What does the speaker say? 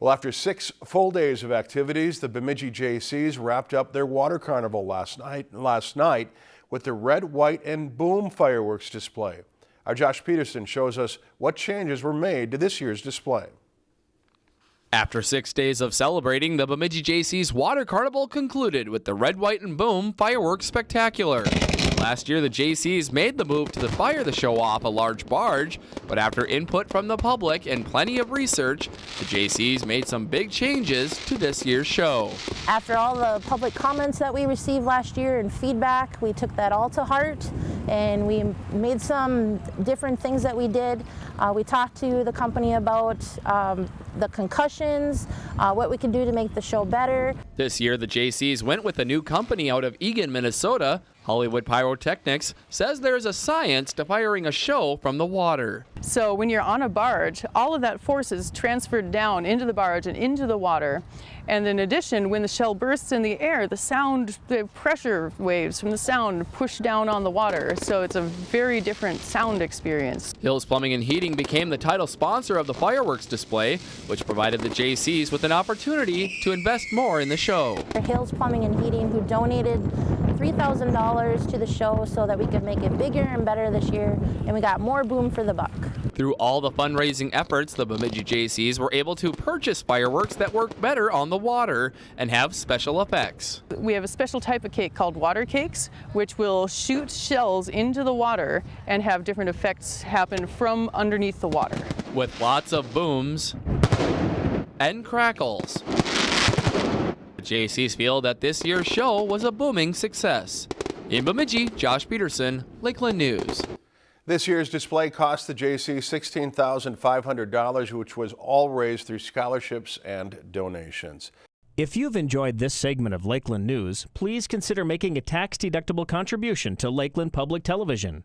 Well, after six full days of activities, the Bemidji Jaycees wrapped up their water carnival last night, last night with the red, white, and boom fireworks display. Our Josh Peterson shows us what changes were made to this year's display. After six days of celebrating, the Bemidji Jaycees Water Carnival concluded with the Red, White, and Boom Fireworks Spectacular. Last year, the Jaycees made the move to fire the show off a large barge, but after input from the public and plenty of research, the Jaycees made some big changes to this year's show. After all the public comments that we received last year and feedback, we took that all to heart and we made some different things that we did. Uh, we talked to the company about um, the concussions, uh, what we can do to make the show better. This year, the Jaycees went with a new company out of Eagan, Minnesota. Hollywood Pyrotechnics says there is a science to firing a show from the water. So when you're on a barge, all of that force is transferred down into the barge and into the water. And in addition, when the shell bursts in the air, the sound, the pressure waves from the sound push down on the water. So it's a very different sound experience. Hills Plumbing and Heating became the title sponsor of the fireworks display, which provided the Jaycees with an opportunity to invest more in the show. Hills Plumbing and Heating, who donated $3,000 to the show so that we could make it bigger and better this year, and we got more boom for the buck. Through all the fundraising efforts, the Bemidji Jaycees were able to purchase fireworks that work better on the water and have special effects. We have a special type of cake called water cakes, which will shoot shells into the water and have different effects happen from underneath the water. With lots of booms and crackles. The Jaycees feel that this year's show was a booming success. In Bemidji, Josh Peterson, Lakeland News. This year's display cost the Jaycee $16,500, which was all raised through scholarships and donations. If you've enjoyed this segment of Lakeland News, please consider making a tax-deductible contribution to Lakeland Public Television.